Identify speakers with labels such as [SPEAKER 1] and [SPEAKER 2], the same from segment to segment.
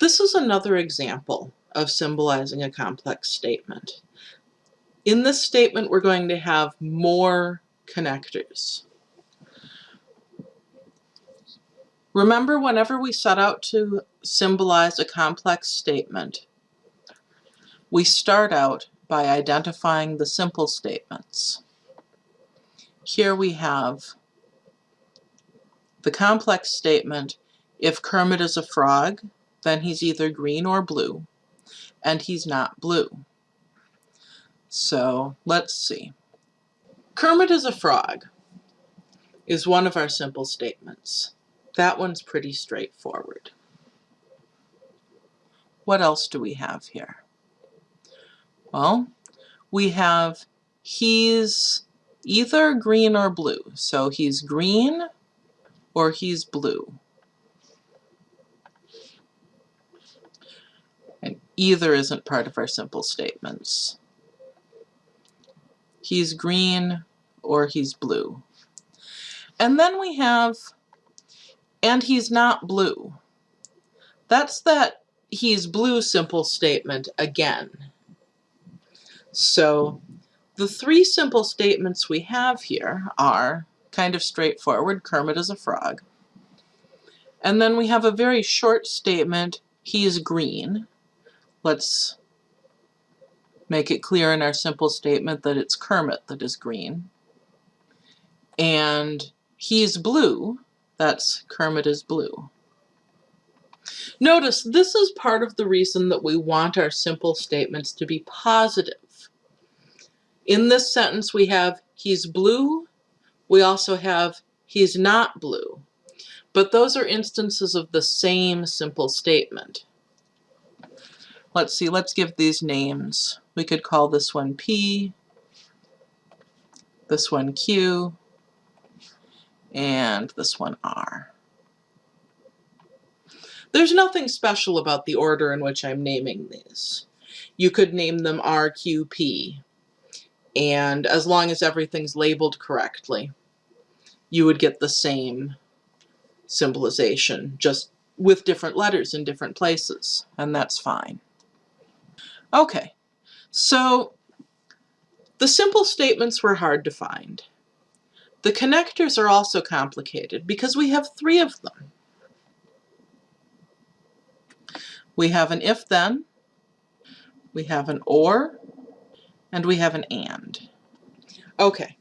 [SPEAKER 1] This is another example of symbolizing a complex statement. In this statement, we're going to have more connectors. Remember, whenever we set out to symbolize a complex statement, we start out by identifying the simple statements. Here we have the complex statement, if Kermit is a frog, then he's either green or blue, and he's not blue. So let's see. Kermit is a frog is one of our simple statements. That one's pretty straightforward. What else do we have here? Well, we have he's either green or blue. So he's green or he's blue. Either isn't part of our simple statements. He's green or he's blue. And then we have, and he's not blue. That's that he's blue simple statement again. So the three simple statements we have here are kind of straightforward, Kermit is a frog. And then we have a very short statement, he's green. Let's make it clear in our simple statement that it's Kermit that is green. And he's blue, that's Kermit is blue. Notice this is part of the reason that we want our simple statements to be positive. In this sentence we have he's blue, we also have he's not blue. But those are instances of the same simple statement. Let's see, let's give these names. We could call this one P, this one Q, and this one R. There's nothing special about the order in which I'm naming these. You could name them RQP, and as long as everything's labeled correctly, you would get the same symbolization, just with different letters in different places, and that's fine. Okay, so the simple statements were hard to find. The connectors are also complicated because we have three of them. We have an if-then, we have an or, and we have an and. Okay,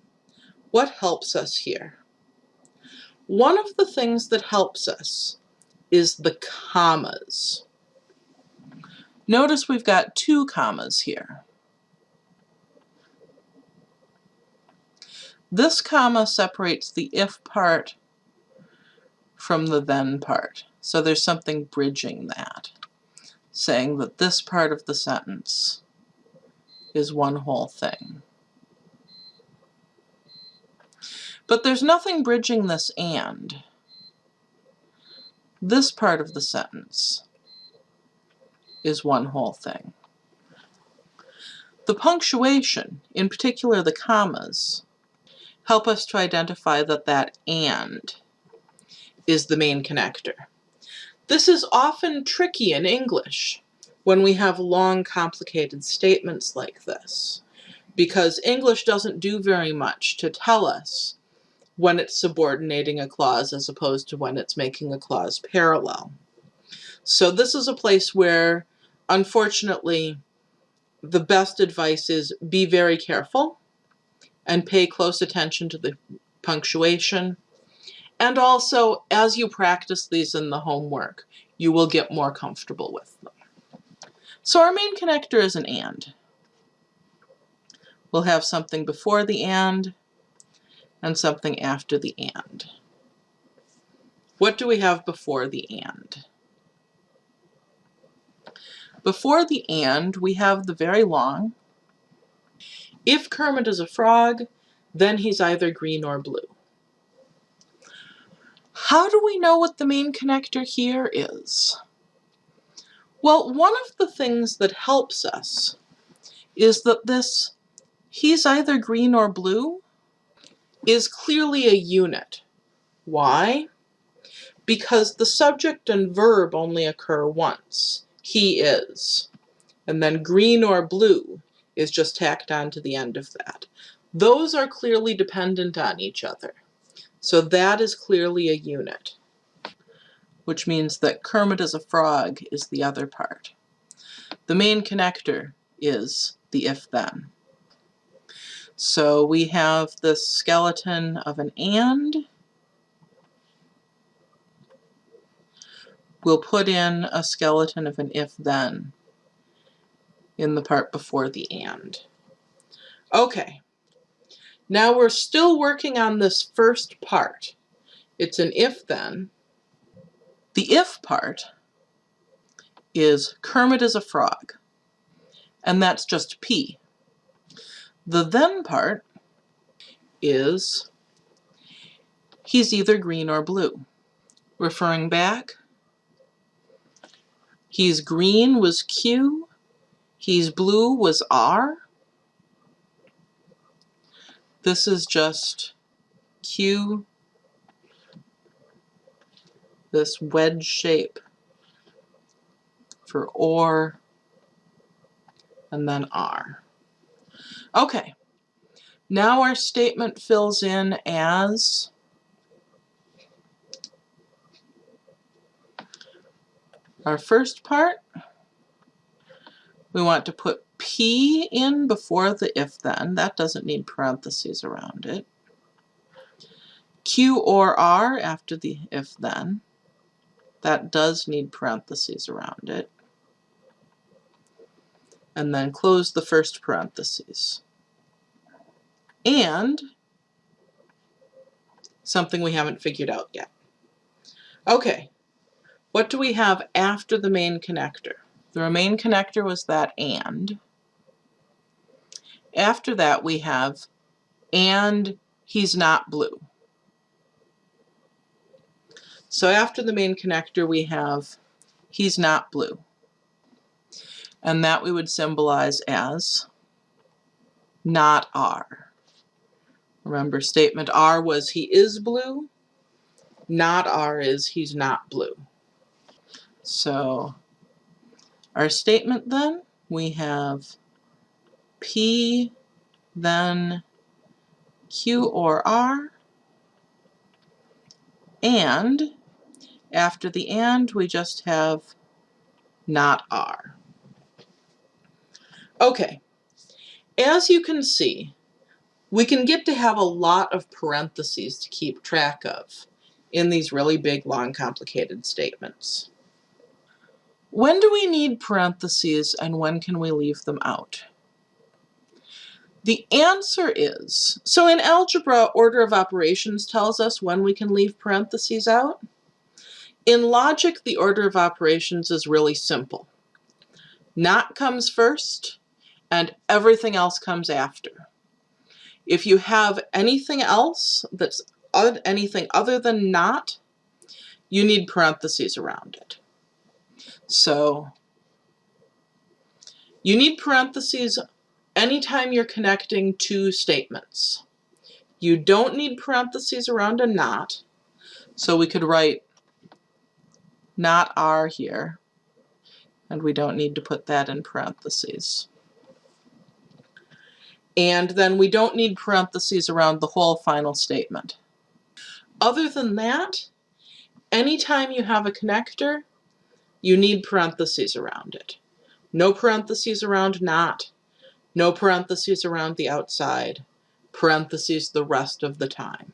[SPEAKER 1] what helps us here? One of the things that helps us is the commas. Notice we've got two commas here. This comma separates the if part from the then part. So there's something bridging that, saying that this part of the sentence is one whole thing. But there's nothing bridging this and. This part of the sentence is one whole thing. The punctuation, in particular the commas, help us to identify that that and is the main connector. This is often tricky in English when we have long complicated statements like this because English doesn't do very much to tell us when it's subordinating a clause as opposed to when it's making a clause parallel. So this is a place where, unfortunately, the best advice is be very careful and pay close attention to the punctuation. And also, as you practice these in the homework, you will get more comfortable with them. So our main connector is an AND. We'll have something before the AND and something after the AND. What do we have before the AND? Before the AND, we have the very long if Kermit is a frog, then he's either green or blue. How do we know what the main connector here is? Well, one of the things that helps us is that this he's either green or blue is clearly a unit. Why? because the subject and verb only occur once. He is. And then green or blue is just tacked on to the end of that. Those are clearly dependent on each other. So that is clearly a unit, which means that Kermit is a frog is the other part. The main connector is the if-then. So we have the skeleton of an and. We'll put in a skeleton of an if-then in the part before the and. Okay, now we're still working on this first part. It's an if-then. The if part is Kermit is a frog, and that's just P. The then part is he's either green or blue. Referring back, he's green was Q, he's blue was R, this is just Q, this wedge shape for OR, and then R. Okay, now our statement fills in as our first part. We want to put P in before the if then. That doesn't need parentheses around it. Q or R after the if then. That does need parentheses around it. And then close the first parentheses. And something we haven't figured out yet. Okay, what do we have after the main connector? The main connector was that and. After that we have and he's not blue. So after the main connector we have he's not blue. And that we would symbolize as not R. Remember statement R was he is blue, not R is he's not blue. So our statement then, we have P, then Q or R, and after the and we just have not R. Okay, as you can see, we can get to have a lot of parentheses to keep track of in these really big, long, complicated statements. When do we need parentheses and when can we leave them out? The answer is, so in algebra, order of operations tells us when we can leave parentheses out. In logic, the order of operations is really simple. Not comes first, and everything else comes after. If you have anything else that's anything other than not, you need parentheses around it. So you need parentheses anytime you're connecting two statements. You don't need parentheses around a not, so we could write not R here, and we don't need to put that in parentheses. And then we don't need parentheses around the whole final statement. Other than that, anytime you have a connector, you need parentheses around it. No parentheses around not, no parentheses around the outside, parentheses the rest of the time.